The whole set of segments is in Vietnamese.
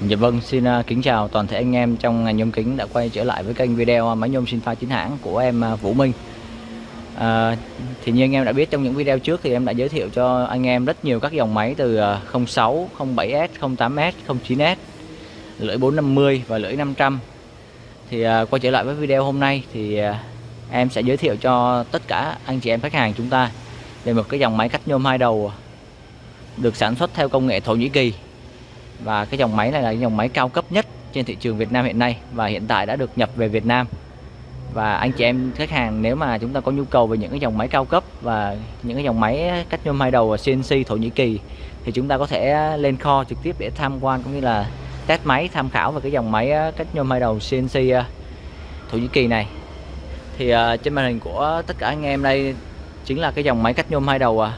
Dạ vâng, xin à, kính chào toàn thể anh em trong ngành nhôm kính đã quay trở lại với kênh video à, máy nhôm sinh pha chính hãng của em à, Vũ Minh. à, thì như anh em đã biết trong những video trước thì em đã giới thiệu cho anh em rất nhiều các dòng máy từ 06, 07S, 08S, 09S, lưỡi 450 và lưỡi 500. Thì à, quay trở lại với video hôm nay thì à, em sẽ giới thiệu cho tất cả anh chị em khách hàng chúng ta về một cái dòng máy cắt nhôm hai đầu được sản xuất theo công nghệ Thổ Nhĩ Kỳ và cái dòng máy này là dòng máy cao cấp nhất trên thị trường Việt Nam hiện nay và hiện tại đã được nhập về Việt Nam. Và anh chị em khách hàng nếu mà chúng ta có nhu cầu về những cái dòng máy cao cấp và những cái dòng máy cách nhôm hai đầu CNC Thổ Nhĩ Kỳ thì chúng ta có thể lên kho trực tiếp để tham quan cũng như là test máy tham khảo về cái dòng máy ờ, cách nhôm hai đầu CNC ờ, Thổ Nhĩ Kỳ này. Thì uh, trên màn hình của tất cả anh em đây chính là cái dòng máy cách nhôm hai đầu uh,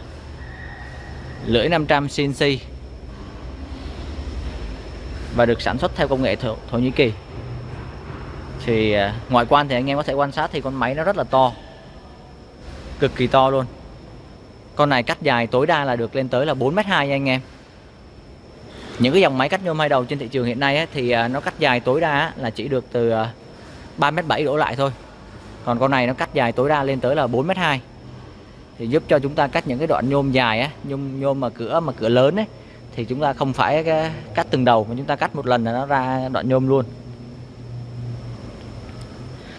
lưỡi 500 CNC và được sản xuất theo công nghệ Thổ, Thổ Nhĩ Kỳ. Thì à, ngoại quan thì anh em có thể quan sát thì con máy nó rất là to. Cực kỳ to luôn. Con này cắt dài tối đa là được lên tới là 4m2 nha anh em. Những cái dòng máy cắt nhôm hai đầu trên thị trường hiện nay ấy, thì à, nó cắt dài tối đa là chỉ được từ à, 3m7 đổ lại thôi. Còn con này nó cắt dài tối đa lên tới là 4m2 thì giúp cho chúng ta cắt những cái đoạn nhôm dài á nhôm nhôm mà cửa mà cửa lớn ấy thì chúng ta không phải cắt từng đầu mà chúng ta cắt một lần là nó ra đoạn nhôm luôn.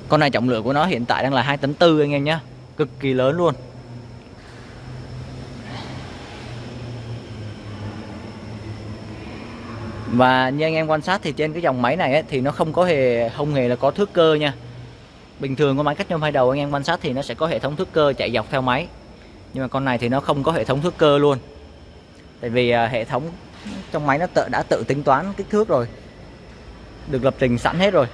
Con này trọng lượng của nó hiện tại đang là 2 tấn tư anh em nhé. Cực kỳ lớn luôn. Và như anh em quan sát thì trên cái dòng máy này ấy, thì nó không có hề không hề là có thước cơ nha. Bình thường con máy cắt nhôm hai đầu anh em quan sát thì nó sẽ có hệ thống thước cơ chạy dọc theo máy. Nhưng mà con này thì nó không có hệ thống thước cơ luôn tại vì à, hệ thống trong máy nó tự, đã tự tính toán kích thước rồi. Được lập trình sẵn hết rồi.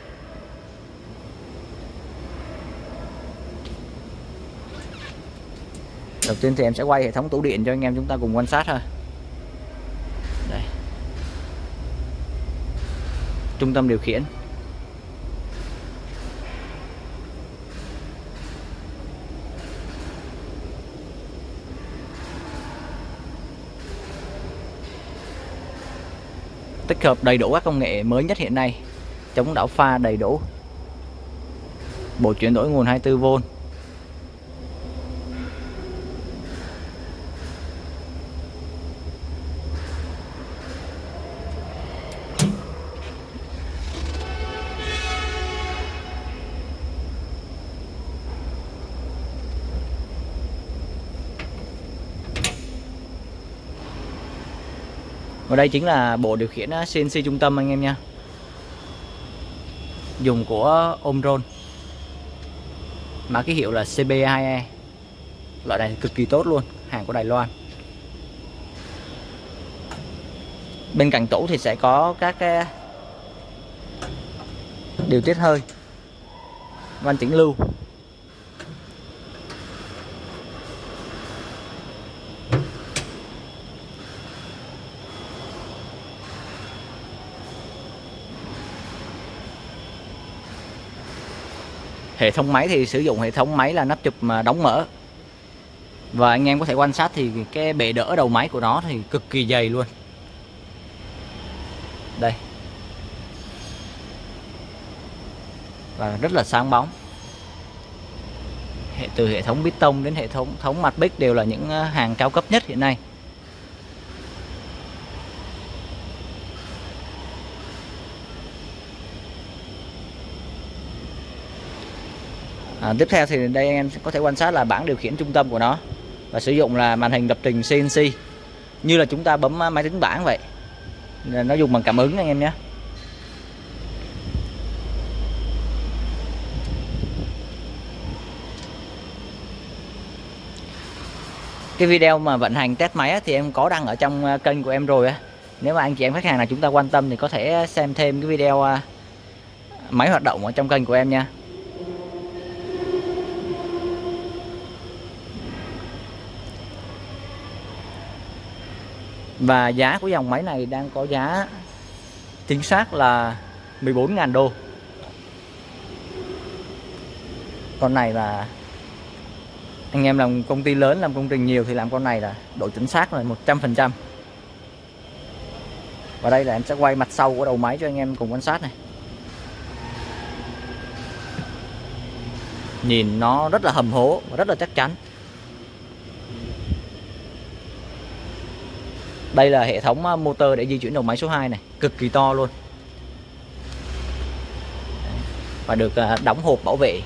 Đầu tiên thì em sẽ quay hệ thống tủ điện cho anh em chúng ta cùng quan sát thôi đây. Trung tâm điều khiển. Tích hợp đầy đủ các công nghệ mới nhất hiện nay. Chống đảo pha đầy đủ. Bộ chuyển đổi nguồn 24V Và đây chính là bộ điều khiển CNC trung tâm anh em nha. Dùng của Omron Mã ký hiệu là CB2E Loại này cực kỳ tốt luôn, Hàng của Đài Loan. Bên cạnh tủ thì sẽ có các cái điều tiết hơi van chỉnh lưu. Hệ thống máy thì sử dụng hệ thống máy là nắp chụp mà đóng mở. Và anh em có thể quan sát thì cái bệ đỡ đầu máy của nó thì cực kỳ dày luôn. Đây. Và rất là sáng bóng. Hệ, từ hệ thống bít tông đến hệ thống thống mặt bích đều là những à, hàng cao cấp nhất hiện nay. À, tiếp theo thì đây anh em có thể quan sát là bảng điều khiển trung tâm của nó và sử dụng là màn hình lập trình CNC như là chúng ta bấm à, máy tính bảng vậy. Nó dùng bằng cảm ứng anh em nhé. Cái video mà vận hành test máy thì em có đăng ở trong à, kênh của em rồi á. Nếu mà anh chị em khách hàng nào chúng ta quan tâm thì có thể xem thêm cái video à, máy hoạt động ở trong kênh của em nha. Và giá của dòng máy này đang có giá chính xác là 14.000 đô. Con này là, anh em làm công ty lớn, làm công trình nhiều thì làm con này là độ chính xác là 100% và đây là em sẽ quay mặt sau của đầu máy cho anh em cùng quan sát này. Nhìn nó rất là hầm hố và rất là chắc chắn. Đây là hệ thống à, motor để di chuyển đầu máy số 2 này cực kỳ to luôn. Và được à, đóng hộp bảo vệ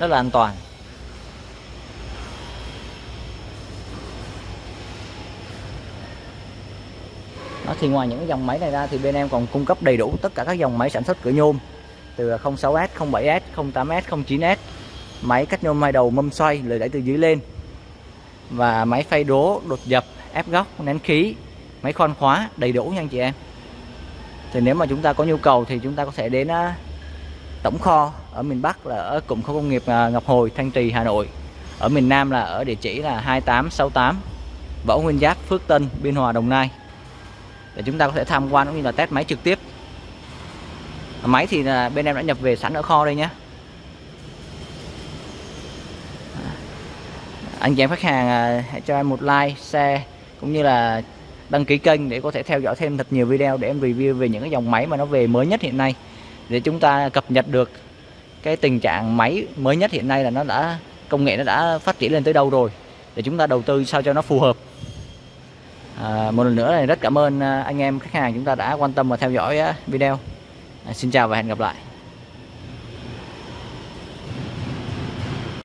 rất là an toàn. Đó, thì ngoài những dòng máy này ra thì bên em còn cung cấp đầy đủ tất cả các dòng máy sản xuất cửa nhôm từ 06S, 07S, 08S, 09S máy cắt nhôm hai đầu mâm xoay lời đẩy từ dưới lên và máy phay đố đột dập ép góc, nén khí, máy khoan khóa đầy đủ nha anh chị em. Thì nếu mà chúng ta có nhu cầu thì chúng ta có thể đến à, tổng kho ở miền Bắc là ở cụm khu công nghiệp à, Ngọc Hồi, Thanh Trì, Hà Nội. Ở miền Nam là ở địa chỉ là 2868 Võ Nguyên Giáp, Phước Tân, Biên Hòa, Đồng Nai. Để chúng ta có thể tham quan cũng như là test máy trực tiếp. Máy thì là bên em đã nhập về sẵn ở kho đây nhé. À, anh chị em khách hàng hãy cho em một like, share cũng như là đăng ký kênh để có thể theo dõi thêm thật nhiều video để em review về những cái dòng máy mà nó về mới nhất hiện nay. Để chúng ta cập nhật được cái tình trạng máy mới nhất hiện nay là nó đã công nghệ nó đã phát triển lên tới đâu rồi để chúng ta đầu tư sao cho nó phù hợp. À, một lần nữa là rất cảm ơn à, anh em khách hàng chúng ta đã quan tâm và theo dõi à, video. À, xin chào và hẹn gặp lại.